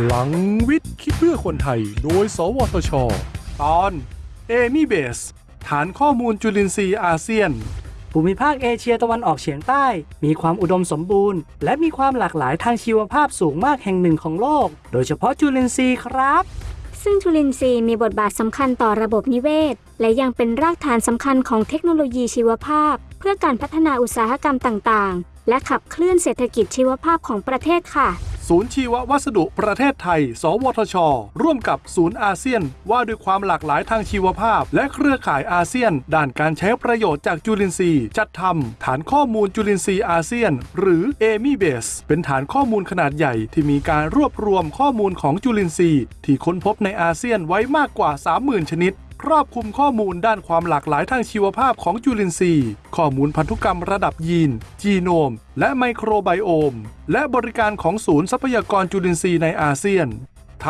พลังวิทย์คิดเพื่อคนไทย โดย สวทช ตอนเอมี่เบส ฐานข้อมูลจุลินทรีย์อาเซียน ภูมิภาคเอเชียตะวันออกเฉียงใต้ มีความอุดมสมบูรณ์ และมีความหลากหลายทางชีวภาพสูงมากแห่งหนึ่งของโลก โดยเฉพาะจุลินทรีย์ครับ ซึ่งจุลินทรีย์มีบทบาทสำคัญต่อระบบนิเวศ และยังเป็นรากฐานสำคัญของเทคโนโลยีชีวภาพ เพื่อการพัฒนาอุตสาหกรรมต่างๆ และขับเคลื่อนเศรษฐกิจชีวภาพของประเทศค่ะ ศูนย์ชีววัสดุประเทศไทย สวทช ร่วมกับศูนย์อาเซียน ว่าด้วยความหลากหลายทางชีวภาพ และเครือข่ายอาเซียน ด้านการใช้ประโยชน์จากจุลินทรีย์ จัดทำฐานข้อมูลจุลินทรีย์อาเซียน หรือ a m i b a s e เป็นฐานข้อมูลขนาดใหญ่ที่มีการรวบรวมข้อมูลของจุลินทรีย์ ที่ค้นพบในอาเซียนไว้มากกว่า 30,000 ชนิด ครอบคลุมข้อมูลด้านความหลากหลายทางชีวภาพของจุลินทรีย์ ข้อมูลพันธุกรรมระดับยีน จีโนม และ microbiome และบริการของศูนย์ทรัพยากรจุลินทรีย์ในอาเซียน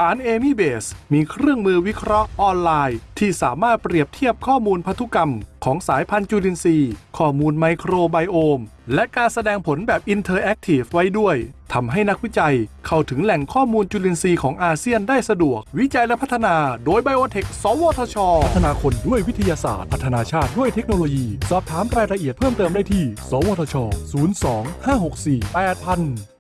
ฐาน a m i b a s e มีเครื่องมือวิเคราะห์ออนไลน์ ที่สามารถเปรียบเทียบข้อมูลพันธุกรรม ของสายพันธุ์จุลินทรีย์ ข้อมูล microbiome และการแสดงผลแบบ interactive ไว้ด้วยทำให้นักวิจัยเข้าถึงแหล่งข้อมูลจุลินทรีย์ของอาเซียนได้สะดวก วิจัยและพัฒนาโดยไบโอเทคสวทช พัฒนาคนด้วยวิทยาศาสตร์ พัฒนาชาติด้วยเทคโนโลยี สอบถามรายละเอียดเพิ่มเติมได้ที่ สวทช 02 564 8000